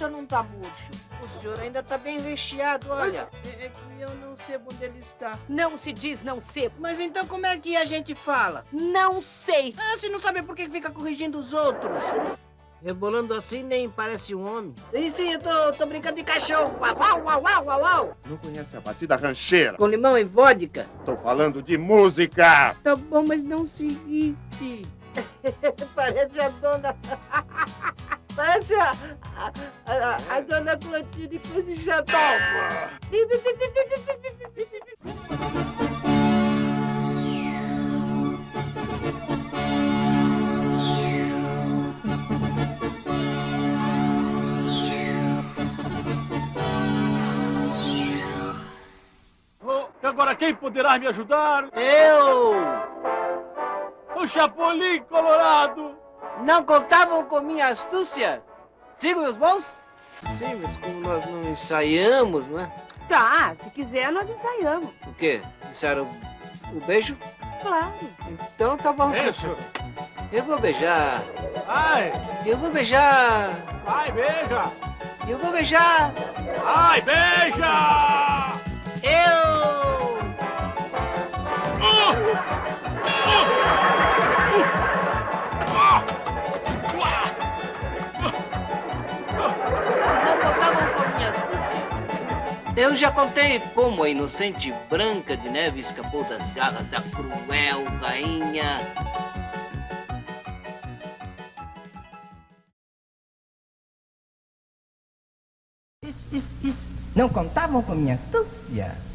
senhor não tá murcho? O senhor ainda tá bem recheado, olha. É, é que eu não sei onde ele está. Não se diz não sei. Mas então como é que a gente fala? Não sei. Ah, se não sabe por que fica corrigindo os outros. Rebolando assim nem parece um homem. Sim, sim, eu tô, tô brincando de cachorro. Uau, uau, uau, uau, uau. Não conhece a batida rancheira? Com limão e vodka. Tô falando de música. Tá bom, mas não se irrite. parece a dona... parece a, a, a, a dona Clotilde com esse chapéu. E agora quem poderá me ajudar? Eu! O Chapolin Colorado! Não contavam com minha astúcia? Sigo meus bons? Sim, mas como nós não ensaiamos, não é? Tá, se quiser nós ensaiamos. O quê? Ensaiaram o, o beijo? Claro. Então tá bom. Isso! Eu vou beijar. Ai! Eu vou beijar. Ai, beija! Eu vou beijar. Ai, beija! Eu já contei como a inocente Branca de Neve escapou das garras da cruel rainha. Não contavam com minha astúcia.